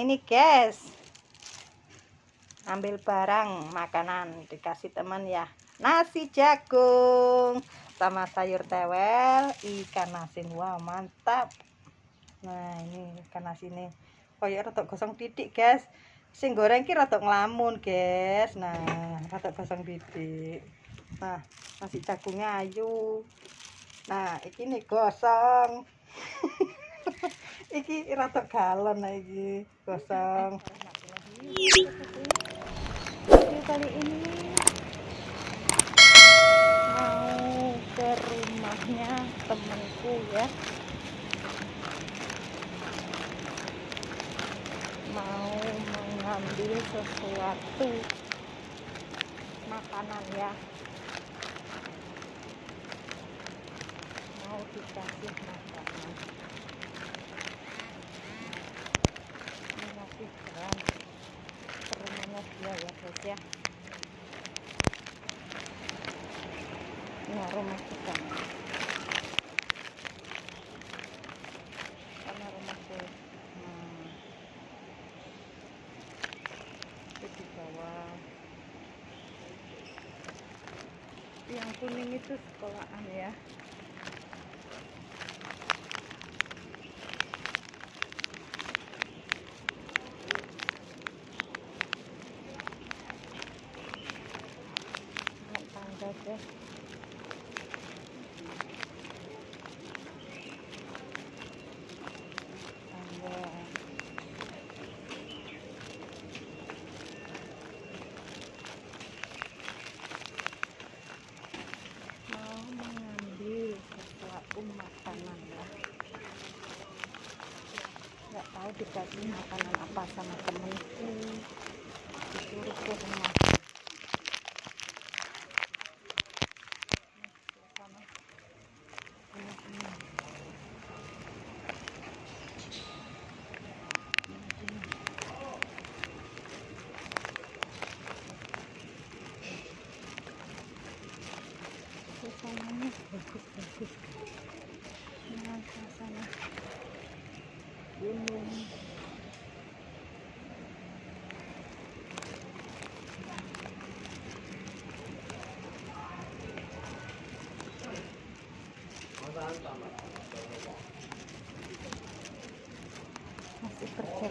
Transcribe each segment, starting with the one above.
ini guys. Ambil barang makanan dikasih teman ya. Nasi jagung sama sayur tewel ikan asin. Wah mantap. Nah ini ikan asin ini. Koyak rotok gosong titik guys. Sing goreng ki rotok ngelamun guys. Nah rotok gosong titik nah nasi jagungnya ayu. Nah ini gosong iki rada galon iki kosong video kali ini mau ke rumahnya temanku ya. Mau mengambil sesuatu makanan ya. Mau dikasih makanan dia ya guys ya nah rumah kita karena rumahku nah itu di bawah yang kuning itu sekolahan ya aja mau mengambil sesuatu makanan ya nggak tahu makanan apa sama temenku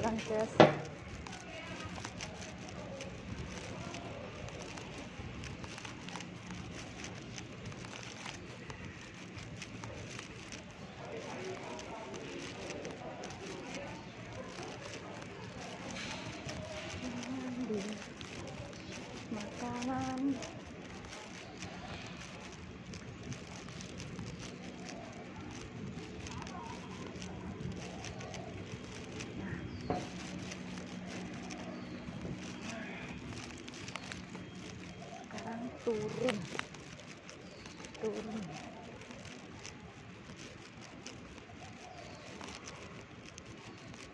on. Turun. Turun.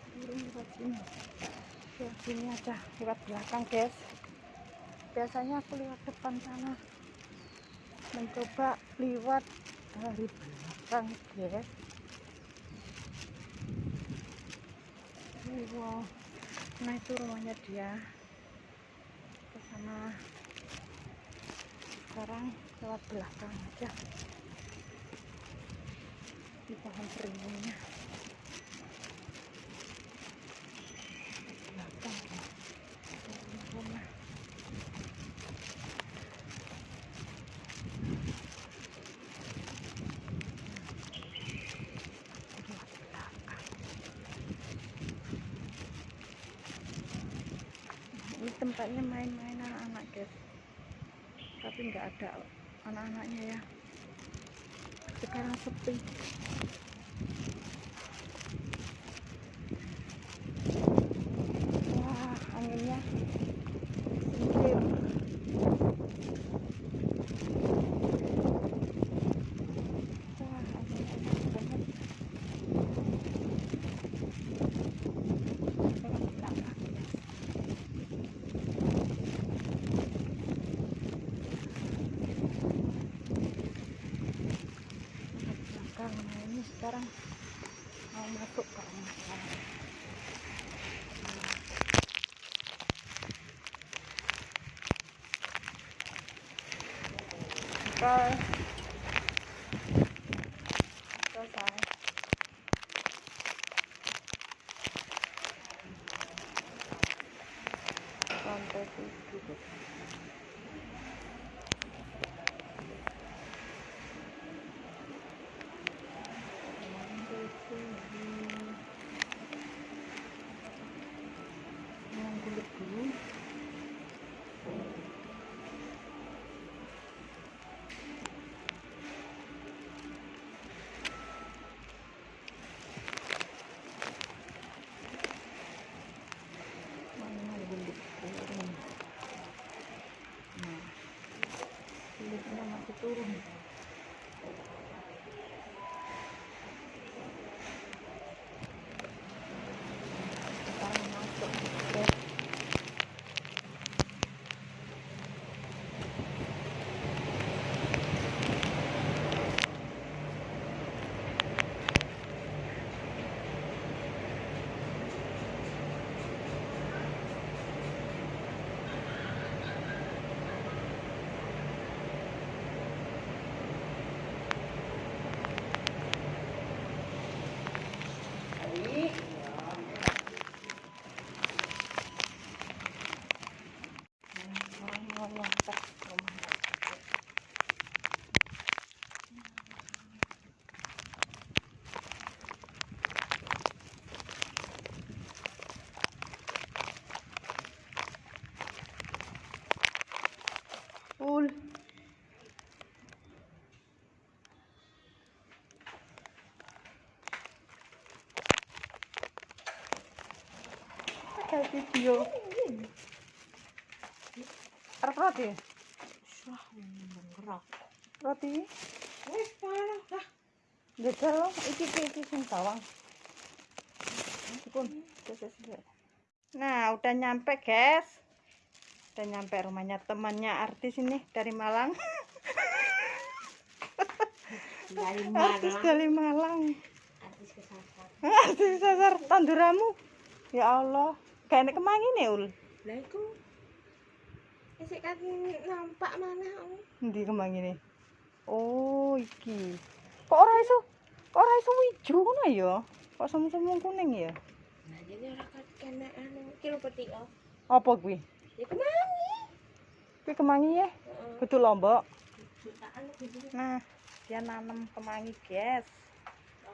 Turun lewat sini. Lewat sini aja lewat belakang guys. Biasanya aku lewat depan sana. Mencoba lewat dari belakang guys. Wow. Nah itu rumahnya dia. Ke sana sekarang lewat belakang aja. Di pohon beringnya belakang. Rumah ini tempatnya main-main tapi nggak ada anak-anaknya ya. Sekarang sepi sekarang mau masuk ke rumah Bye. Ada video. Arep roti? Wah, menggerak. Roti? Wis parah lah. Jajal lo, iki iki sing sawang. Pun, Nah, udah nyampe, guys. Udah nyampe rumahnya temannya artis ini dari Malang. Dari Artis mana? dari Malang. Artis kesasar. Artis sasar tanduramu. Ya Allah, kayak kemangi nih ul. Lah iku. Isik kan nampak mana om? Ndi kemangi nih? Oh, iki. Kok ora iso? Kok ora iso ijo ngono ya? Kok semu-semu kuning ya? Nah, jadi ora kena anu kilo peti oh. Apa kuwi? Ya kemangi. Kuwi kemangi ya? Heeh. Kudu lombok. Nah, dia nanam kemangi, guys.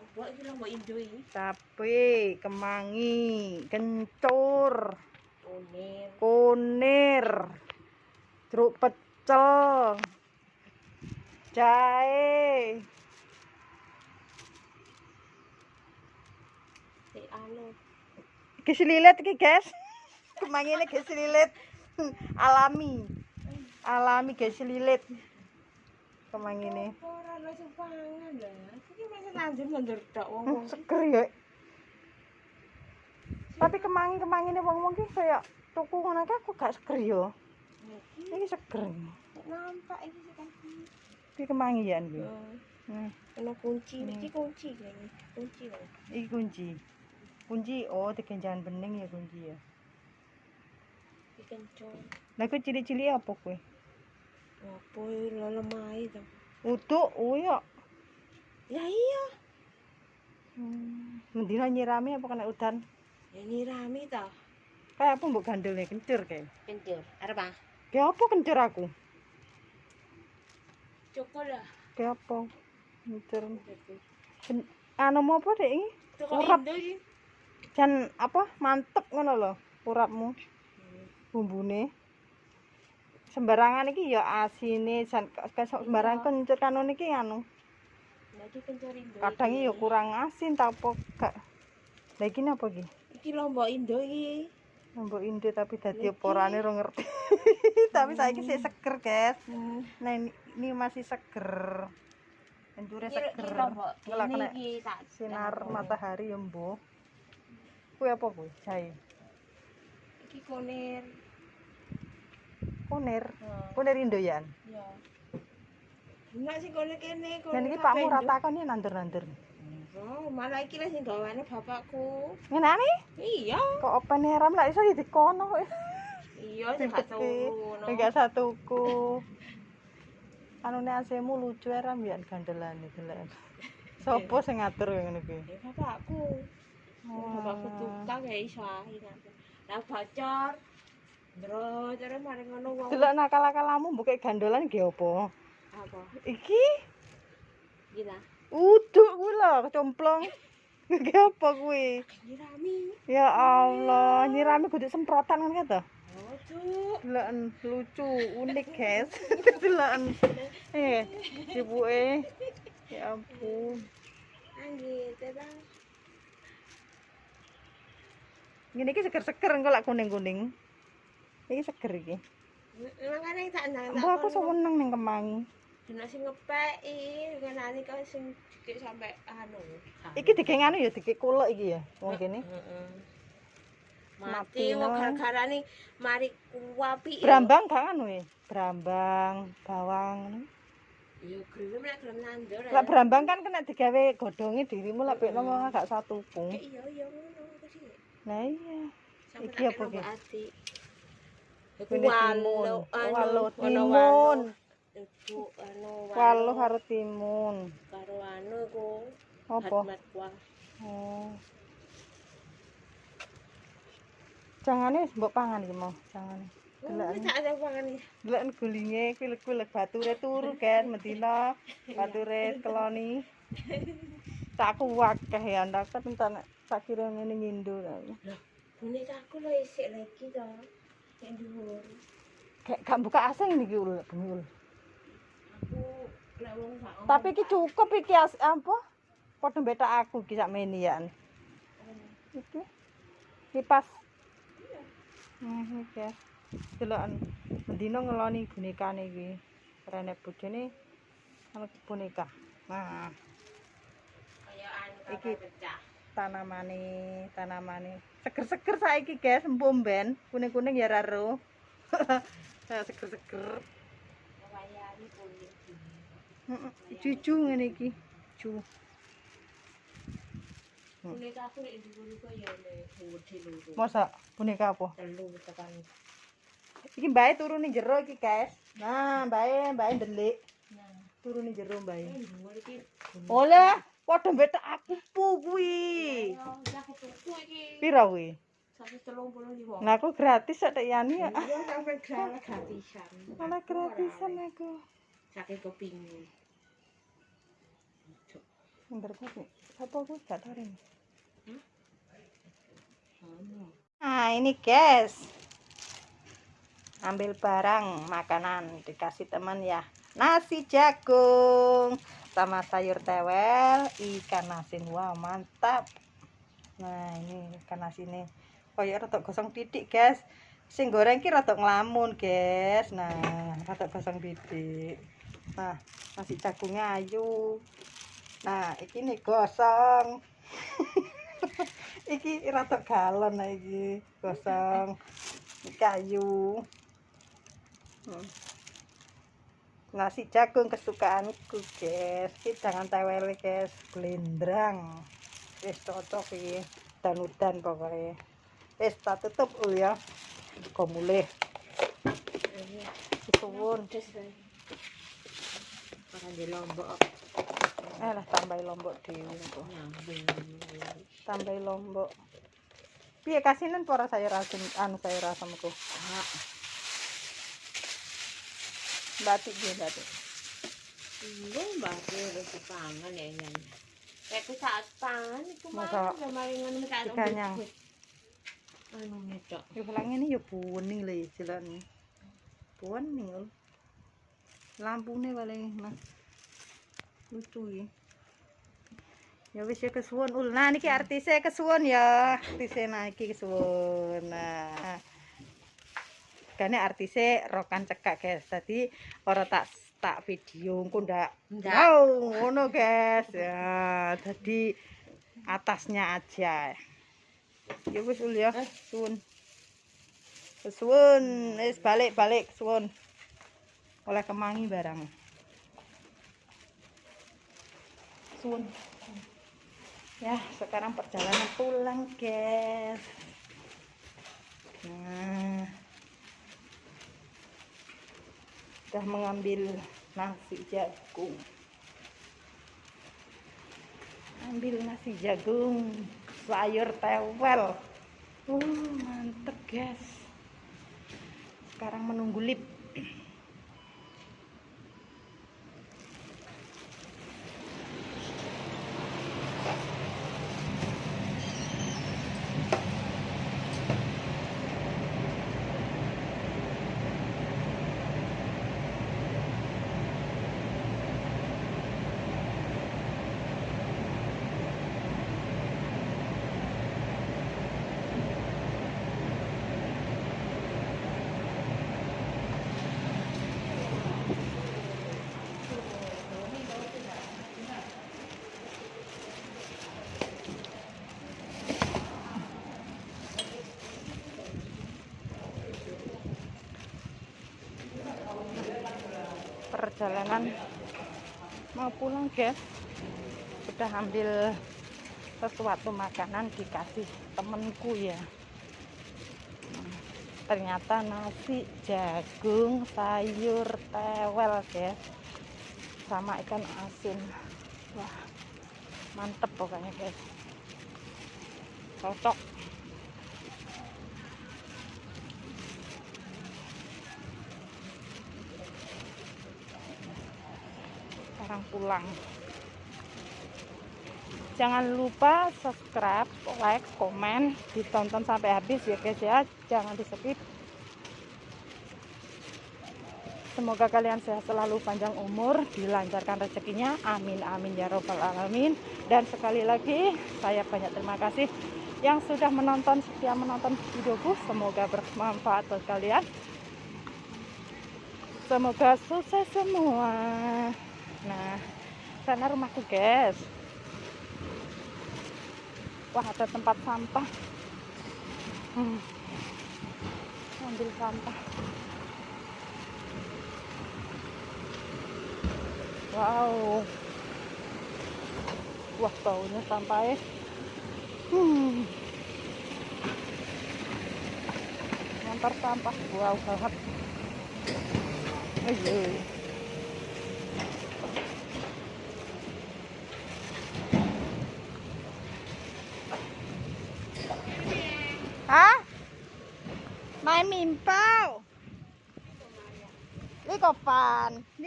apa iki lho mbok indui tapi kemangi kencur. Kunir kunir. Jeruk pecel. Jahe. Si anu. Iki selilet iki guys kemangi ini guys alami. Alami guys selilet Ora sing pangan. Iki tok Hmm, wong. seger ya. Tapi kemangi-kemangi ini wong-wong ki kayak tuku ngono ki aku gak seger ya. Iki Ini seger. nampak iki kan. Iki kemangi ya iki. Heeh. Nah, Ono kunci, Hmm. iki kunci kayaknya. Kunci loh. iki kunci. Kunci oh dikenjan bening ya kunci ya. Iki. Lah ku cili-cili apa kowe? Apa lo lemai to? Utuk, oh ya. Ya iya. Hmm. Mendina nyirami apa kena udan? Ya nyirami to. Kayak apa mbok gandulnya kencur kayak. Kencur. Arep ah. Kayak apa kencur aku? Cukup lah. Kayak apa? Kencur. Ken- Anu mau apa dek ini? Urap. Jan apa mantep ngono lho urapmu bumbune sembarangan iki ya asine sembarang kencur kanon iki anu? Kadang ya kurang asin tak apa gak? Lah iki apa iki? Iki lombok Indo iki. lombok Indo tapi dadi Iki. apa orane ora ngerti. Tapi saiki sih seger guys. Hmm. nah ini, ini masih seger. Kencure seger. Ngelak kena tak sinar matahari ya mbuh kuwi apa kuwi? Jahe. Iki kunir. Kunir Heeh. kunir Indoyan Ya. Enak sih kunir kene. kunir dan iki kabeh pakmu rata kan ya nandur-nandur Oh, malah iki lah sing gawane bapakku. ngenane Iya. kok open ram lah iso di kono Iya, sing gak Ribet ki. turu. enggak satuku anune asemu lucu ya ram ya gandelane delok. Sopo sing ngatur ngono kuwi? Ya bapakku. Bapakku tukang ya iso ae nanti. Lah bocor. Bro, cara mari ngono wong. Delok nakal-nakalamu mbok gandolan ge opo? Apa? Iki Gila. uduk kuwi lho kecomplong. Ge apa kuwi? Nyirami. Ya Allah, nyirami kudu semprotan kan to? Oh, Cuk. Deloken lucu, unik, guys. Deloken. Eh, ibuke. Ya ampun. Anggit, Bang. Ngene iki seger-seger engko lak kuning-kuning. Iki seger iki. Makane tak nang. Mbok aku seneng ning kemangi. Dina sing ngepeki, ngenani kok sing dikit sampe anu. Iki dikek anu ya dikek kulek iki ya wong kene. Heeh. Mati, wong gara-gara nih mari kuapi. Brambang gak anu ya? Brambang, bawang. Yo gelem nek gelem nandur. Lah brambang kan kena digawe godhonge dirimu lek pekno wong gak satu pung. Iya iya ngono aku sih. Lah iya. Iki apa kena Walu timun. Iku anu walu karo timun. Karo anu iku. Apa? Oh. Jangane mbok pangan iki mau, jangane. Delok. Wis tak sing gulinge kuwi lek-lek bature turu kan medina bature keloni. Tak kuwak teh ya ndak tak tak kira ngene ngindu. Lah, bunyi aku lho isik lagi to. Dhuwur. Kayak gak buka asing niki ul bumi ul. Aku lek wong sak Tapi iki cukup iki as, apa? Padha betak aku iki sak meni ya. Iki. Kipas. Hmm, iki. ya. Deloken mendino ngeloni bonekane iki. Rene bojone ana boneka. Nah, kaya anu Iki. kapal pecah. Tanamane, tanamane. Seger-seger saiki, guys, empum ben. Kuning-kuning ya raro. Seger-seger. Cucu ngene iki. Cu. Boneka aku nek dhuwur iku ya nek gede lho. Masa boneka apa? Telu tekan. Iki mbae turu ning jero iki, guys. Nah, mbae mbae ndelik. Nah, Turu ning jero mbae. dhuwur iki. Oleh, padha betak aku pu kuwi. Aku. Pira kuwi? 135. Nah, aku gratis sak tak yani ya. Iya sampe gratis gratisan. Malah gratisan aku. Saking kepingin. Bentar kuwi. Apa kuwi gak tahu ini. Anu. Nah, ini guys. Ambil barang makanan dikasih teman ya. Nasi jagung sama sayur tewel, ikan asin. Wah, mantap. Nah, ini ikan asinnya. Kayak rada gosong titik, guys. Sing goreng ki rada nglamun, guys. Nah, rada gosong titik. Nah, nasi jagungnya ayu. Nah, iki nih gosong. iki rada galon nah iki gosong kayu Hmm. Nasi jagung kesukaanku guys. Iki jangan tewel guys. Blendrang. Wis cocok iki. Dan-udan pokoknya wis tak tutup ul ya. Kok mulih. Iya. suwun di lombok. Eh lah tambahi lombok nyambung. tambahi lombok. Piye kasinan para sayur asam anu sayur asamku Ah, batik dia batik Iya, mbak harus pangan ya. Kayak aku saat pangan Masa mah udah maringan minta dikanyang. Anu ngedok. Ya pulang ini ya kuning lah istilahnya. Kuning lho. Lampune paling nah. Lucu ya. Ya wis ya kesuwun ul. Nah niki artise kesuwun ya. Artise nah iki kesuwun. Nah. Gane artise rokan cekak guys. Tadi ora tak tak video engko ndak. Wow, ngono guys. Ya, tadi atasnya aja. Ya wis ul ya. Suwun. Suwun, wis balik-balik suwun. Oleh kemangi barang. Suwun. Ya, sekarang perjalanan pulang, guys. Nah. Sudah mengambil nasi jagung. Ambil nasi jagung sayur tewel. Uh mantep guys. Sekarang menunggu lip perjalanan mau pulang guys udah ambil sesuatu makanan dikasih temenku ya. Ternyata nasi jagung sayur tewel guys sama ikan asin. Wah mantep pokoknya guys cocok sekarang pulang. Jangan lupa subscribe like komen ditonton sampai habis ya guys ya. Jangan di skip. Semoga kalian sehat selalu panjang umur dilancarkan rezekinya. Amin amin ya robbal alamin. Dan sekali lagi saya banyak terima kasih yang sudah menonton setia menonton videoku. Semoga bermanfaat buat kalian. Semoga sukses semua Nah, sana rumahku, guys. Wah, ada tempat sampah. Hmm. Ambil sampah. Wow. Wah, baunya sampai. Hmm. Ngantar sampah. Wow, banget. Ayo.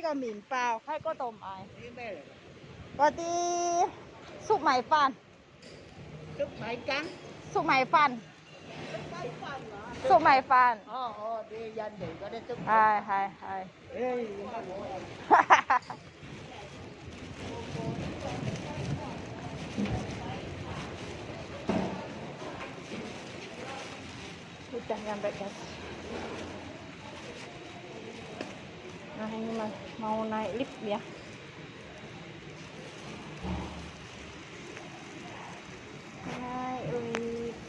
個麵包喺嗰度買。啲咩嚟？嗰啲粟米飯。粟米羹。粟米飯。粟米飯。哦哦，啲印尼嗰啲粟米。係係係。Udah nyampe guys. Nah ini mas. Mau naik lift ya? Naik lift.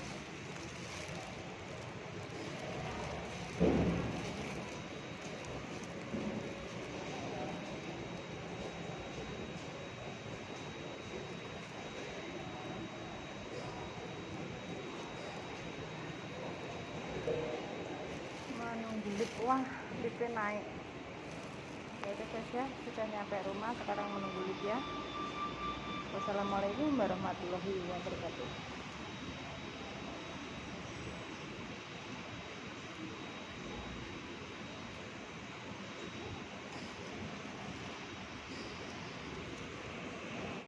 Menunggu lift? Wah liftnya naik udah guys ya. Sudah nyampe rumah sekarang menunggu ya wassalamualaikum warahmatullahi wabarakatuh